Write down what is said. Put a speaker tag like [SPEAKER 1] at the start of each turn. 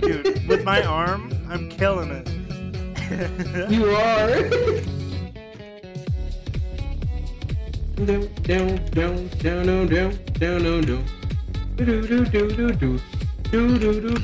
[SPEAKER 1] Dude, with my arm, I'm killing it.
[SPEAKER 2] you are. down, down, down, down, down, down, down, down. Do do do do do do do do.